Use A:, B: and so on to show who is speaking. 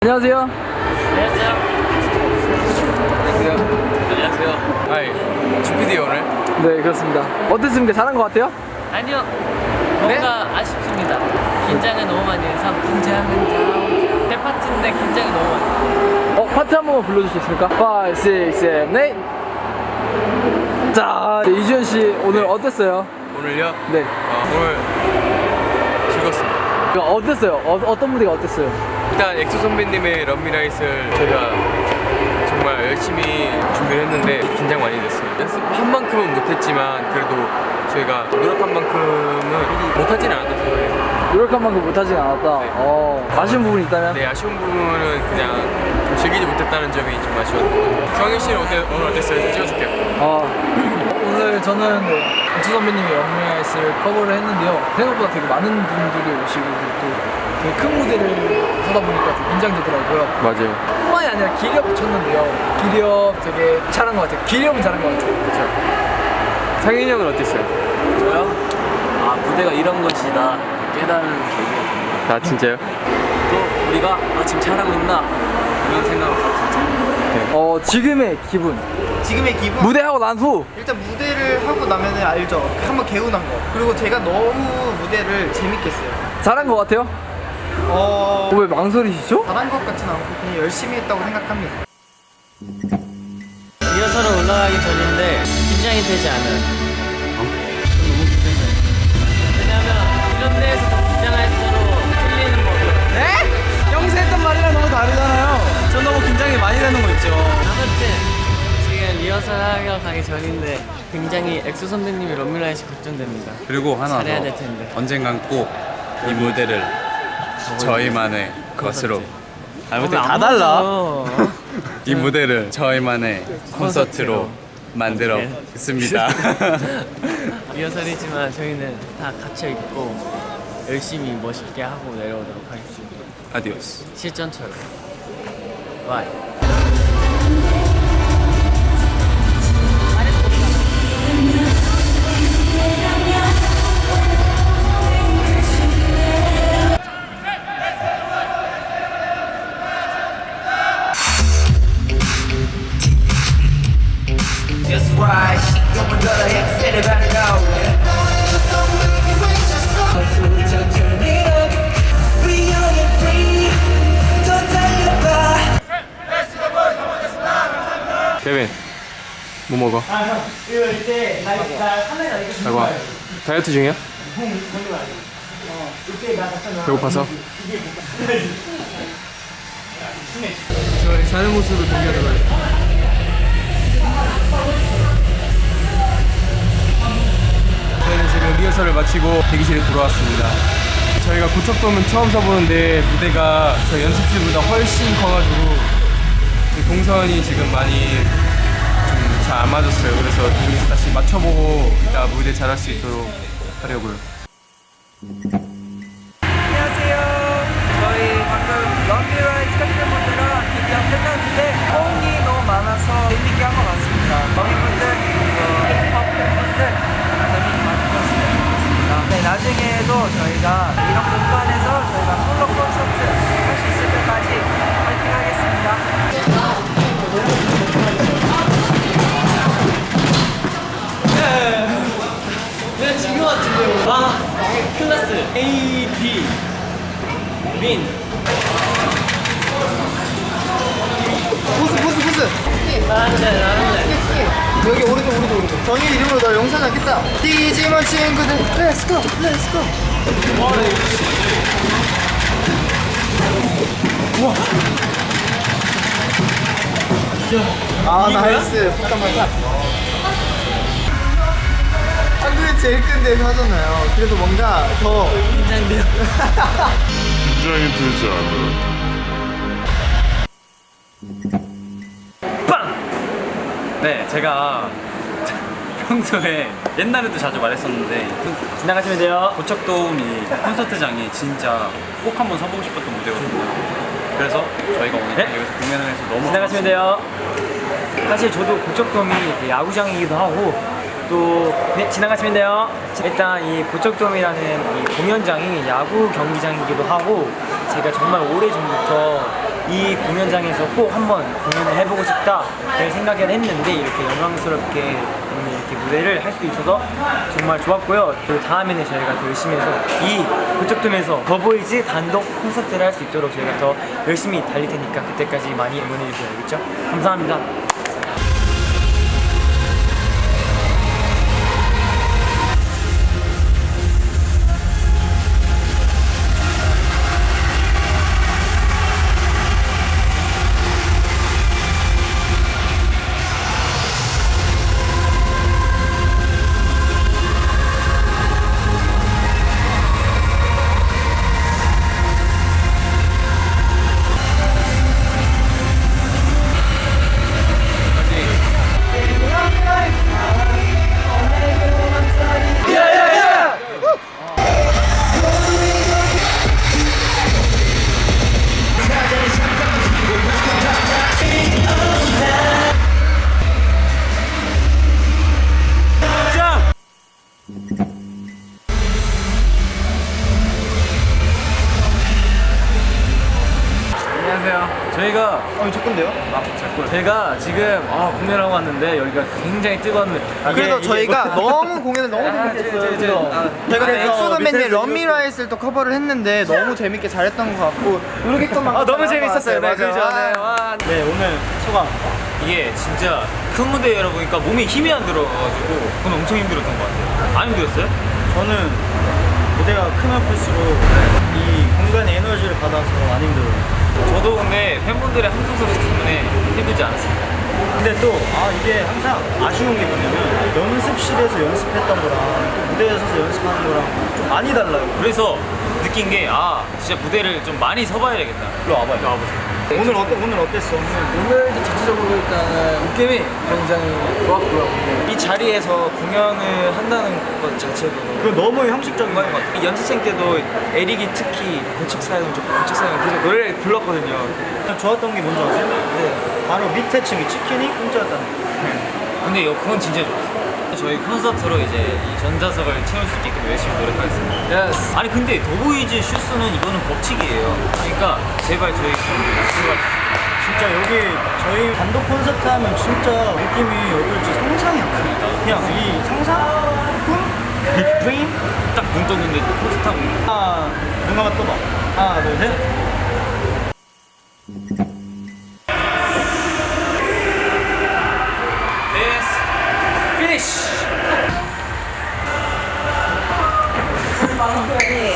A: 안녕하세요.
B: 안녕하세요. 안녕하세요.
C: 아이 주피디 오늘
A: 네, 그렇습니다. 어땠습니까? 잘한 것 같아요?
B: 아니요. 뭔가 아쉽습니다. 긴장을 너무 많이 해서 긴장은. 대 파트인데 긴장이 너무 많이.
A: 어, 파트 한 번만 불러주시겠습니까? 5, 6, 7, 8. 자, 네, 이주현 씨 오늘 어땠어요?
C: 오늘요?
A: 네.
C: 어, 오늘 즐겁습니다.
A: 그 어땠어요? 어, 어떤 무대가 어땠어요?
C: 일단 엑소 선배님의 Love Me Right를 저희가 정말 열심히 준비를 했는데 긴장 많이 됐어요. 연습한 만큼은 못했지만 그래도 저희가 노력한 만큼은 못하진 않았어요.
A: 노력한 만큼 못하진 않았다.
C: 네.
A: 어, 아쉬운 부분이 있다면?
C: 네 아쉬운 부분은 그냥 좀 즐기지 못했다는 점이 좀 아쉬웠고 경희 씨는 오늘 어땠어요? 찍어줄게요.
A: 아, 오늘 저는 엑소 선배님의 영리아이스를 커버를 했는데요. 생각보다 되게 많은 분들이 오시고 또 되게 큰 무대를 하다 보니까 되게 긴장되더라고요.
C: 맞아요.
A: 뿐만이 아니라 기력 붙였는데요. 기력 되게 잘한 것 같아요. 기력은 잘한 것 같아요.
C: 상인이 형은 어땠어요?
B: 저요? 아 무대가 이런 것이다 깨달은 계기가.
C: 아 진짜요?
B: 또 우리가 아 지금 잘하고 있나 이런 생각을 가졌죠.
A: 어, 지금의 기분.
D: 지금의 기분
A: 무대하고 난 후.
D: 일단 무대를 하고 나면 알죠 한번 개운한 거 그리고 제가 너무 무대를 재밌게 했어요
A: 잘한 것 같아요?
D: 어...
A: 어, 왜 망설이시죠?
D: 잘한 것 같진 않고 그냥 열심히 했다고 생각합니다
B: 리허설은 올라가기 전인데 긴장이 되지 않아요. 어? 너무 긴장돼요. 왜냐면 이런 데에서 하러 가기 전인데 굉장히 엑소 선배님이 런미라이시 걱정됩니다.
E: 그리고 하나
B: 잘해야 더될 텐데.
E: 언젠간 꼭 이 무대를 저희만의 것으로 아무튼
B: 다안
E: 달라. 이 무대를 저희만의 콘서트로 만들어
B: 네.
E: 겠습니다
B: 리허설이지만 저희는 다 갇혀 있고 열심히 멋있게 하고 내려오도록 하겠습니다.
E: 아디오스
B: 실전처럼. 바이.
C: 케빈 뭐 먹어? 아이고 다이어트 중이야? 배고파서?
A: 저희 사는 모습을 공개하도록
C: 저희는 지금 리허설을 마치고 대기실에 들어왔습니다. 저희가 고척돔은 처음 서보는데 무대가 저희 연습실보다 훨씬 커가지고 그 동선이 지금 많이 좀 잘 안 맞았어요. 그래서 여기서 다시 맞춰보고 이따 무대 잘할 수 있도록 하려고요.
A: 안녕하세요. 저희 방금 런비라이트 팬분들과 드디어 끝났는데 호응이 너무 많아서 재밌게 한 것 같습니다. 거기분들, 힙합 팬분들 재밌게 봐주셨으면 좋겠습니다. 네, 나중에도 저희가 이런 공간에서 저희가 솔로 콘서트 할 수 있을 때까지 파이팅 하겠습니다.
B: 내가 지금 같은데요. 아, 클래스 A, B, 민.
D: 보스 보스 보스
B: 나는데, 나는데.
D: 여기 오른쪽 오른쪽 오른쪽 정희 이름으로 너 영상 남겠다. 디지몬 친구들. 렛츠고 렛츠고 아 nice. 잠깐만 한국에 제일 큰 데서 하잖아요. 그래서 뭔가 더
B: 긴장돼요.
F: 긴장이 되지 않아.
E: 네 제가 평소에 옛날에도 자주 말했었는데
B: 지나가시면 돼요.
E: 고척돔 이 콘서트장이 진짜 꼭 한번 서보고 싶었던 무대거든요 그래서 저희가 오늘 여기서 공연을 해서 너무
B: 지나가시면 돼요. 사실 저도 고척돔이 야구장이기도 하고
G: 또 네, 지나가시면 돼요. 일단 이 고척돔이라는 이 공연장이 야구 경기장이기도 하고 제가 정말 오래 전부터 이 공연장에서 꼭 한번 공연을 해보고 싶다 를 생각을 했는데 이렇게 영광스럽게 오늘 이렇게 무대를 할 수 있어서 정말 좋았고요. 그 다음에는 저희가 더 열심히 해서 이 고척돔에서 더보이즈 단독 콘서트를 할 수 있도록 저희가 더 열심히 달릴 테니까 그때까지 많이 응원해 주세요. 알겠죠? 감사합니다.
D: 어, 저 건데요?
H: 제가 지금 아, 공연하고 왔는데 여기가 굉장히 뜨거운데 아,
D: 그래서 저희가
H: 이게-
D: 너무 공연을 너무 재밌게 했어요. 그래서 저희가
H: 밑에서-
D: 엑소 선배님
H: 밑에서
D: Love Me Right를 또 커버를 했는데 너무 재밌게 잘했던 것 같고 모르겠건만
H: 아 너무 재밌었어요. 네, 그죠? 네,
D: 맞아.
H: 와,
I: 네 오늘 소감
H: 이게 진짜 큰 무대에 열어보니까 몸에 힘이 안 들어가지고 그건 엄청 힘들었던 것 같아요. 안 힘들었어요?
I: 저는 무대가 크면 클수록 이 공간의 에너지를 받아서 안 힘들어요
H: 저도 근데 팬분들의 함성 소리 때문에 힘들지 않았어요.
I: 근데 또 아 이게 항상 아쉬운 게 뭐냐면 연습실에서 연습했던 거랑 또 무대에 서서 연습하는 거랑 좀 많이 달라요
H: 그래서 느낀 게 아 진짜 무대를 좀 많이 서봐야 되겠다. 일로 와봐요. 일로 와보세요.
I: 오늘 어때 오늘 어땠어? 오늘
G: 오늘도 전체적으로 일단은 느낌이 굉장히 좋았고요. 이 자리에서 공연을 한다는 것 자체도
I: 그 너무 형식적인 거
G: 정말 것 같아요. 연습생 때도 에릭이 특히 고척 사연, 고척 사연 계속 노래를 불렀거든요.
I: 좋았던 게 뭔지 아세요?
G: 네.
I: 바로 밑에 층이 치킨이 공짜였다는 거
H: 근데 여- 그건 진짜 좋았어요. 저희 콘서트로 이제 이 전좌석을 채울 수 있게끔 열심히 노력하겠습니다.
G: Yes.
H: 아니 근데 더보이즈 슈스는 이거는 법칙이에요. 그러니까 제발 저희
I: 진짜 여기 저희 단독 콘서트 하면 진짜 느낌이 어떨지 상상이 안 갑니다. 그냥 이 상상? 꿈? 드림?
H: 딱눈 떴는데 포스타고
I: 하나, 눈 감아 떠봐. 하나, 둘, 셋.
H: 끝!